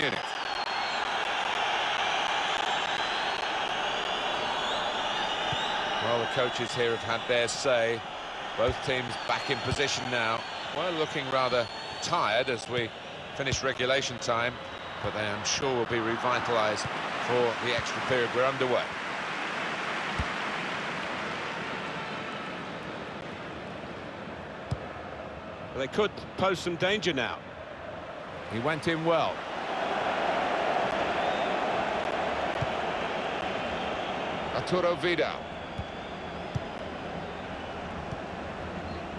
Munich. Well, the coaches here have had their say. Both teams back in position now. Well, looking rather tired as we finish regulation time, but they, I'm sure, will be revitalised for the extra period. We're underway. They could pose some danger now. He went in well. Arturo Vidal.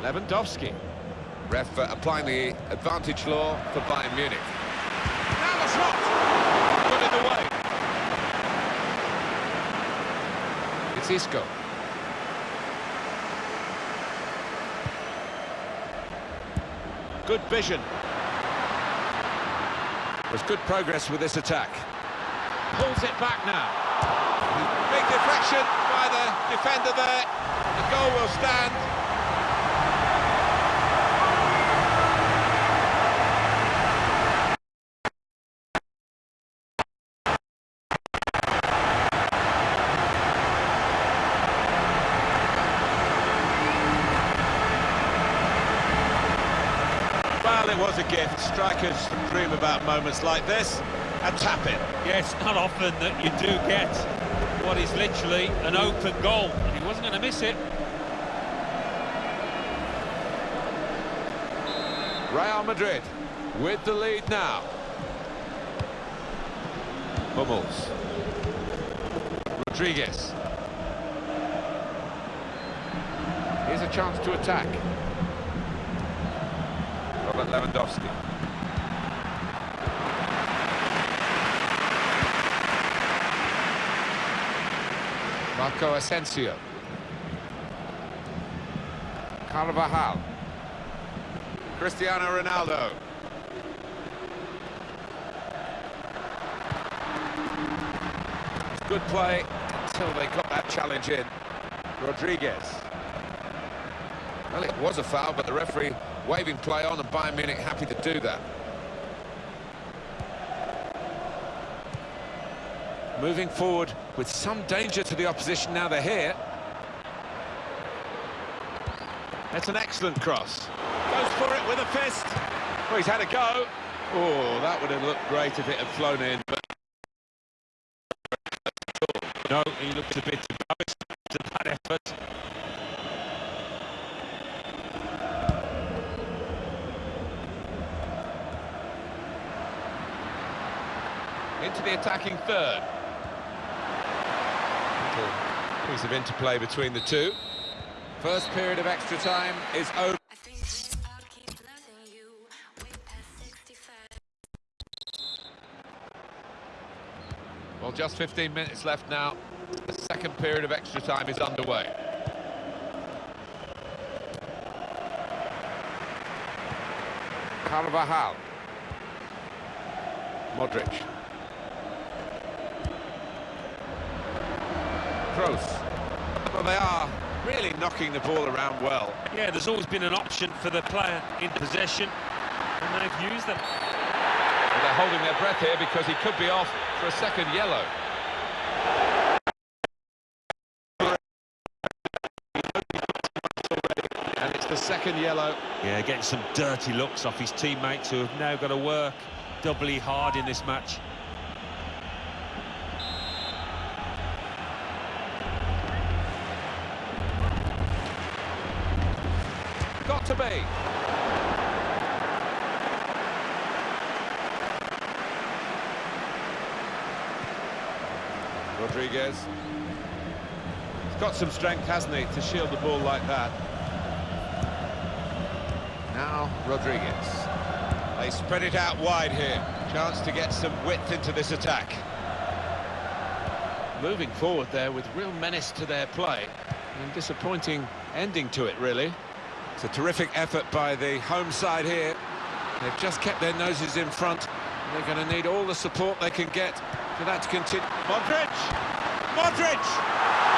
Lewandowski. Ref uh, applying the advantage law for Bayern Munich. Now the shot! Put it away. It's Isco. Good vision. There's good progress with this attack. Pulls it back now. Big deflection by the defender there. The goal will stand. Well, it was a gift. Strikers dream about moments like this. A tap-in. Yes, not often that you do get what is literally an open goal. And he wasn't going to miss it. Real Madrid with the lead now. Hummels. Rodriguez. Here's a chance to attack. Robert Lewandowski. Marco Asensio. Carvajal. Cristiano Ronaldo. It's good play until they got that challenge in. Rodriguez. Well, it was a foul, but the referee waving play on and Bayern Munich happy to do that. Moving forward with some danger to the opposition now they're here. That's an excellent cross. Goes for it with a fist. Well, he's had a go. Oh, that would have looked great if it had flown in. But... No, he looked a bit embarrassed after that effort. Into the attacking third. Little piece of interplay between the two. First period of extra time is over. Well, just 15 minutes left now. The second period of extra time is underway. Carvajal. Modric. Kroos. Well, they are really knocking the ball around well. Yeah, there's always been an option for the player in possession, and they've used them. Well, they're holding their breath here because he could be off for a second yellow. And it's the second yellow. Yeah, getting some dirty looks off his teammates who have now got to work doubly hard in this match. To be. Rodriguez. He's got some strength, hasn't he, to shield the ball like that. Now Rodriguez. They spread it out wide here. Chance to get some width into this attack. Moving forward there with real menace to their play. And disappointing ending to it, really. It's a terrific effort by the home side here. They've just kept their noses in front. They're going to need all the support they can get for that to continue. Modric! Modric!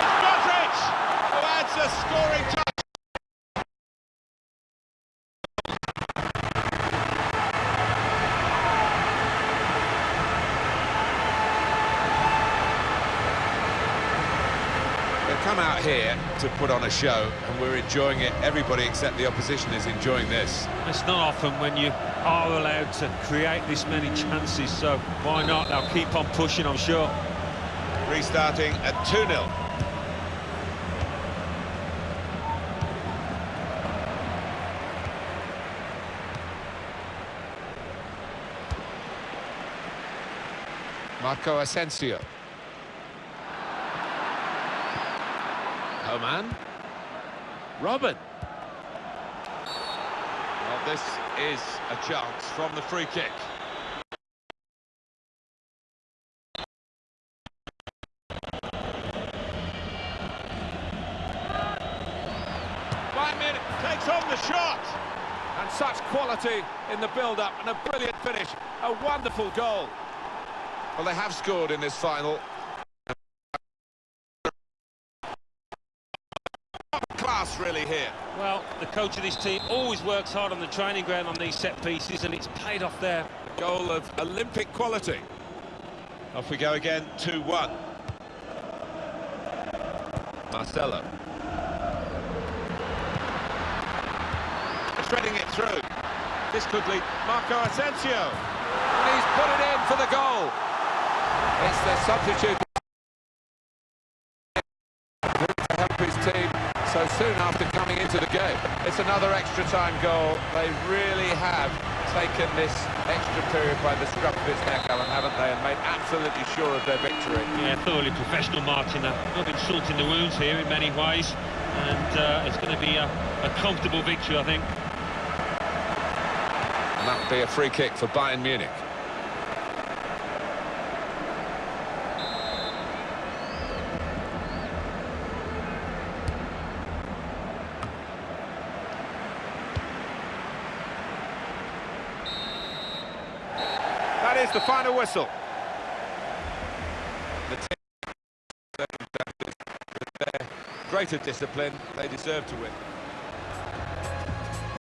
It's Modric! Adds a scoring touch. come out here to put on a show, and we're enjoying it. Everybody except the opposition is enjoying this. It's not often when you are allowed to create this many chances, so why not? They'll keep on pushing, I'm sure. Restarting at 2-0. Marco Asensio. Oh, Coman. Robben. Well, this is a chance from the free kick. Bayern takes on the shot. And such quality in the build-up and a brilliant finish. A wonderful goal. Well, they have scored in this final. Class really here. Well, the coach of this team always works hard on the training ground on these set pieces, and it's paid off there. Goal of Olympic quality. Off we go again, 2-1. Marcelo. Threading it through. This could lead Marco Asensio. And he's put it in for the goal. It's the substitute so soon after coming into the game. It's another extra time goal. They really have taken this extra period by the scruff of its neck, Alan, haven't they? And made absolutely sure of their victory. Yeah, thoroughly professional marking that. Rubbing salt in the wounds here in many ways, and uh, it's going to be a, a comfortable victory, I think. And that would be a free kick for Bayern Munich. That is the final whistle. The greater discipline, they deserve to win.